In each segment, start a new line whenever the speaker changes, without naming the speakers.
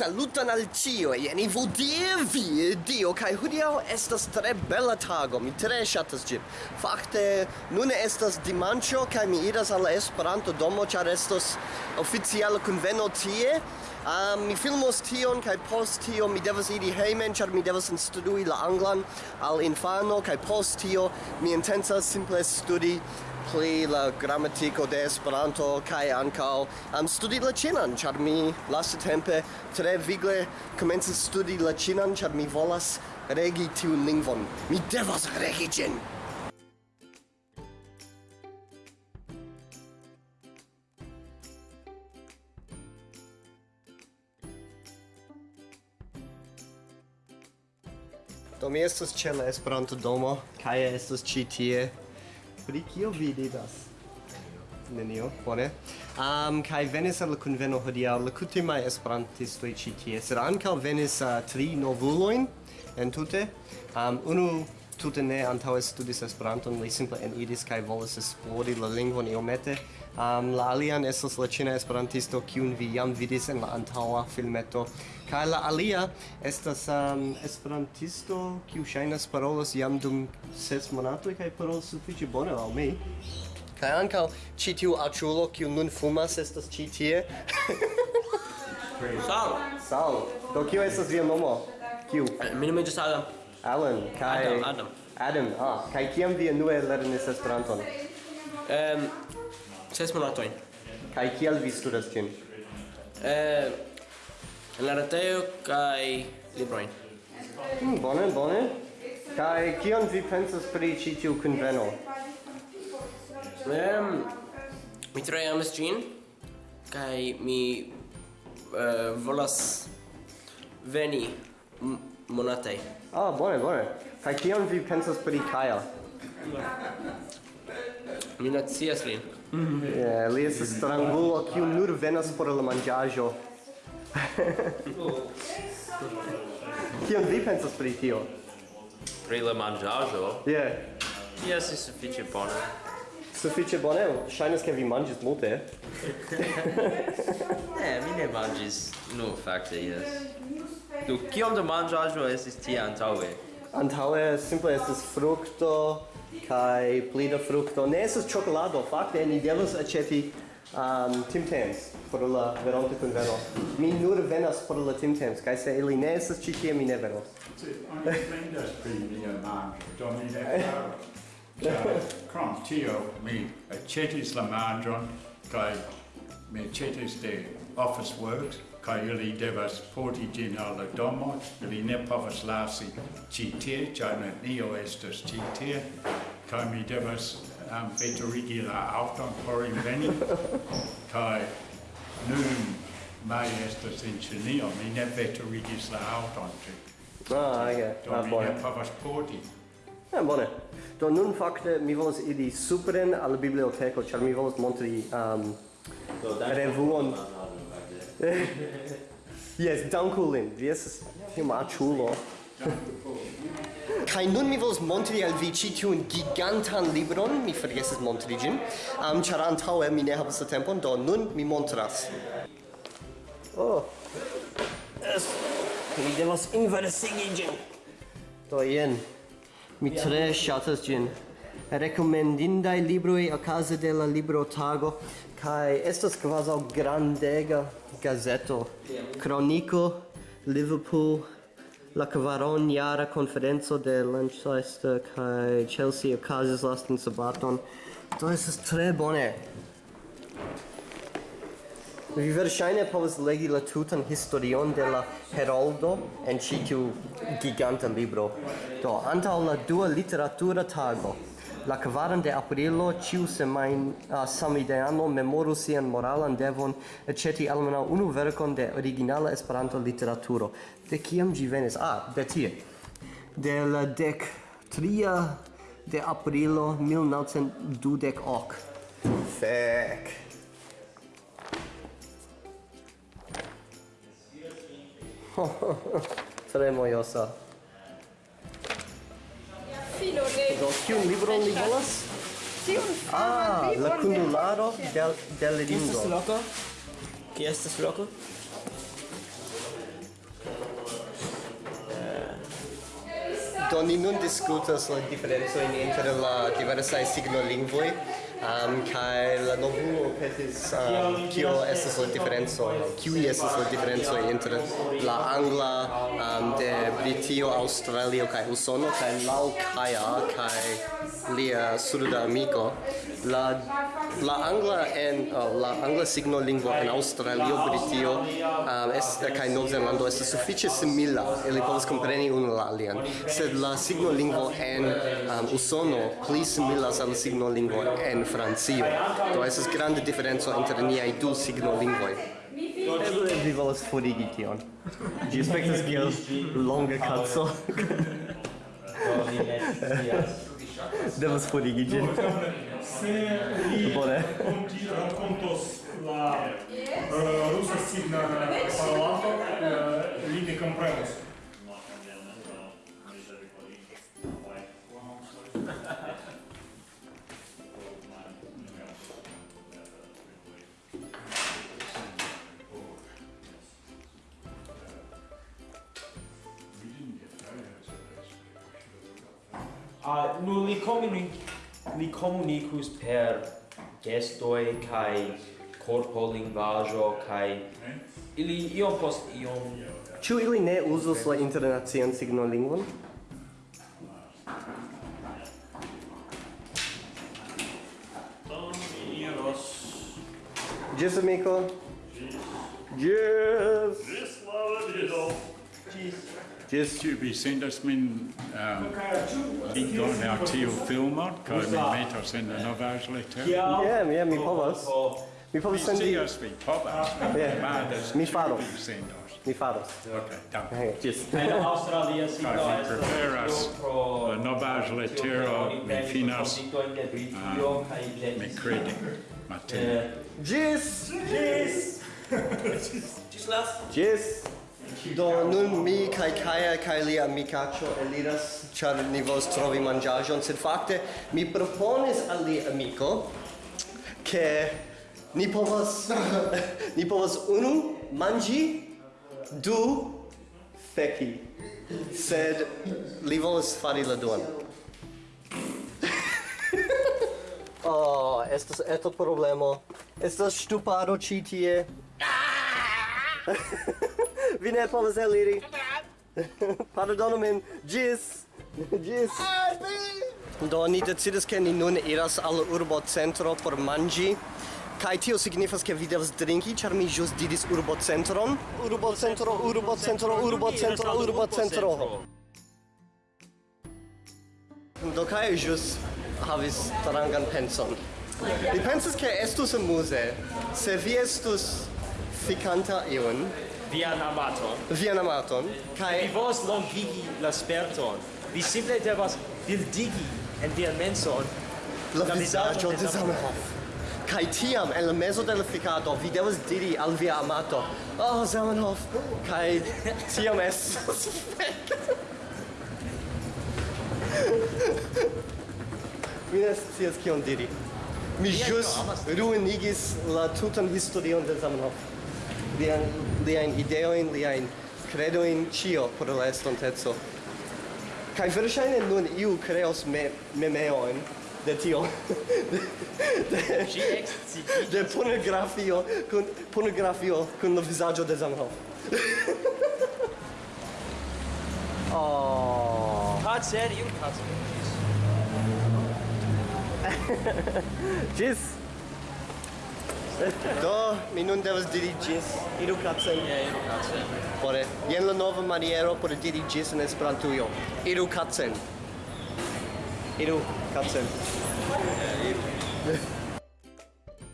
Saluton al e en vo die vi, dio, kai hudiau estas tre bella tago, mi tre shatas gin. Fakte, nune estas dimancio, kai mi iras al Esperanto domo, char estos oficiala conveno tie, Um, mi filmos tion, kai post tio mi devas iri heimen, char mi devas instrui la anglan al infano, kai post tio mi intensas simple studi pli la grammatico de Esperanto kaj ankaŭ am studi la ĉinan, ĉar mi lastatempe tre vigle komencis studi la ĉinan, ĉar mi volas regi tiun lingvon. Mi devas regi ĝin! Do mi estas ĉe la Esperanto domo kaj estas ĉi tie pri kio vi vidas? Nenio, bone. Um, kai venis al conveno hodiaŭ la kutimaj esperantistoj ĉi tie, sed ankaŭ venis uh, tri novuloin entute. Um, unu tute ne antaŭe studis Esperanton, li simple eniris kaj volis esplori la lingvon iomete. Um, la alian estas la ĉina esperantisto, kiun vi jam vidis en la antaŭa filmeto. Kaj la alia estas um, esperantisto, kiu ŝajnas parolos jam dum ses monatoj kaj parolos sufiĉe bone al mi. Kaj ankaŭ ĉi tiu aĉulo, kiu nun fumas, estas ĉi tie.
Sal!
Sal! Do kio estas via nomo? Kiu?
Mi nome Adam.
Alan, kai
Adam, Adam.
Adam, ah, kai kiam vi nue lernis Esperanton?
Ehm, um, ses monatojn.
Kai kiel vi studas ĝin?
Ehm, en la retejo kaj librojn.
Mm, bone, bone. Kai kion vi pensas pri ĉi tiu kunveno?
Ehm, um, mi tre amas ĝin kaj mi uh, volas veni monatei.
Ah, bone, bone. Kai kion vi pensas pri Kaja?
Mi nacias lin.
Yeah, li estas strangulo kiu nur venas por la manĝaĵo. Kion vi pensas pri tio?
Pri la manĝaĵo?
Yeah.
Jes, estas sufiĉe bone.
Sufiĉe bone? Ŝajnas ke vi manĝis multe.
Ne, eh, mi ne manĝis. Nu, fakte, jes. Du, kiom da manĝaĵo estis tie antaŭe?
Antaŭe simple estis frukto kaj pli da frukto. Ne estas ĉokolado, fakte ni devas aĉeti um, timtams por la veronta kunveno. Mi nur venas por la timtams, kaj se ili ne estas ĉi tie, mi ne venos.
Oni plendas pri mia manĝo, do mi ne faros. Krom tio mi aĉetis la manĝon kaj mi aĉetis de Office Works kaj ili devas porti ĝin al la domo. Ili ne povas lasi ĉi tie, ĉar nenio estas ĉi tie. Kaj mi devas um, veturigi la aŭton por inveni kaj nun mai estas en Ĉinio, mi ne veturigis la aŭton ĉi.
Ah, okay.
Do mi ne povas porti.
Ja, bone. Do nun fakte mi volas iri supren al biblioteko, ĉar mi volas montri um, do, revuon. Ah, yes, danku lin. Vi estas tioma aĉulo. Kaj nun mi volas montri al vi ĉi tiun gigantan libron, mi forgesis montri ĝin, um, ĉar antaŭe mi ne havas la tempon, do nun mi montras. Oh. Yes. Mi devas inversigi ĝin. Do jen. Mi tre ŝatas ĝin. Rekomendindaj libroj okaze de la librotago kaj estas kvazaŭ grandega gazeto. Kroniko Liverpool la kvaron jara konferenco de Manchester kaj Chelsea okazis lastan sabaton. Do estas tre bone. Vi verŝajne povas legi la tutan historion de la Heroldo en ĉi tiu giganta libro. Do, antaŭ la dua literatura tago, la kvaran de aprilo, ĉiu semajn uh, samideano memoru sian moralan devon aĉeti almenaŭ unu verkon de originala Esperanto literaturo. De kiam ĝi venis? Ah, de tie. De la dek tria de aprilo 1928. Fek. Tre mojosa. Do, kiun libron li volas?
Tiun
Ah, la kunularo del, del ringo.
Estas loco? Ki estas loco?
Eh, do, ni nun discutas la diferenzo inter la diversai signolingvoi um, kai la novulo pesis um, kio estas la diferenco, kiui estas la diferenco inter la angla um, de Britio, Australio kai Usono kai Lau Kaya, kai lia suda amico, la la angla en oh, la angla signo lingua en Australio, Britio um, es kai Nov Zelando, es sufiĉe simila. Ili povas kompreni unu la alian. Sed la signo lingvo en um, Usono pli similas al signo lingvo en Francio. Do estas grande diferenco inter niaj du signo lingvoj. Eble vi volas forigi tion. Ĝi aspektas kiel longa kaco. Devas forigi ĝin. Se
vi rakontos la eh, rusa signa parolanto, eh, li ne komprenos.
uh, nu li comuni li comunicus per gestoi kai corpo linguaggio kai ili iom post iom
Ĉu ili ne uzas la internacian signolingvon? Ĝis amiko. Gis. Gis,
la revido. Ĝis. Jes, vi sendas min um, linkon um, al tiu filmo, kaj mi metas en la novaĵletejo.
Ja, ja, mi povas. Mi povas sendi.
Mi scias, vi povas.
Mi faros. Mi faros.
Ok, danke.
Jes.
En Australia
sito
estas
preferas la novaĵletero, mi finas, mi credi. matene.
Gis! Gis!
Gis las!
Gis! Do nun mi kai Kaja kai lia amikaĉo eliras ĉar ni volas trovi manĝaĵon, sed fakte mi proponis al lia amiko ke ni povas ni povas unu manĝi du feki sed li volas fari la duan Oh, estas eto problemo. Estas stupado ĉi tie. Vi ne povas eliri. Pardonu min. Gis. Gis. Do ni decidis ke ni nun iras al urbo centro por manĝi. Kaj tio signifas ke vi devas drinki, ĉar mi ĵus diris urbocentron. Urbocentro, urbocentro, urbocentro, urbocentro. Do kaj ĵus havis strangan penson. Mi pensas ke estus amuse se vi estus fikanta iun
vian amaton.
Vian amaton. Kai
vi vos longigi la sperton. Vi simple devas bildigi en via menson
la,
la
vizaĝo de Zamenhof. Kaj tiam en la mezo de la fikado vi devas diri al via amato, "Oh Zamenhof." Kaj tiam estas Mi ne scias kion diri. Mi ĵus ruinigis la tutan historion de Zamenhof. Vian liajn ideojn, liajn kredojn ĉio por la estonteco. kaj verŝajne nun iu kreos me memeojn de tio
de
de pornografio kun pornografio kun la vizaĝo de Zamenhof. oh.
Tatsächlich, tatsächlich.
Tschüss. Do, mi nun devas diri gis. iru kacen.
Ja, yeah, iru kacen.
Bone, jen la nova maniero por diri gis en Esperantujo. Iru kacen. Iru kacen. Yeah, iru.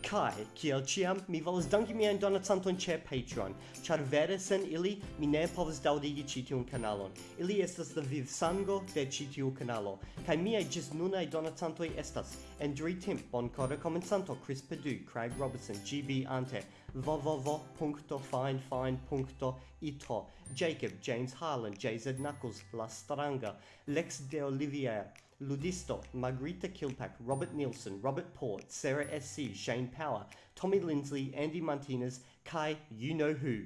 Kai, kiel ciam, mi volas danki mian donacanton ĉe Patreon, ĉar vere sen ili mi ne povas daŭrigi ĉi tiun kanalon. Ili estas la vivsango de ĉi tiu kanalo, kaj miaj ĝis nunaj donacantoj estas Andrew Timp, Bonkora komencanto Chris Padu Craig Robertson, GB Ante, www.finefine.ito, Jacob, James Harlan, JZ Knuckles, La Stranga, Lex de Olivier, Ludisto, Margarita Kilpack, Robert Nielsen, Robert Port, Sarah SC, Shane Power, Tommy Lindsley, Andy Martinez, Kai, you know who.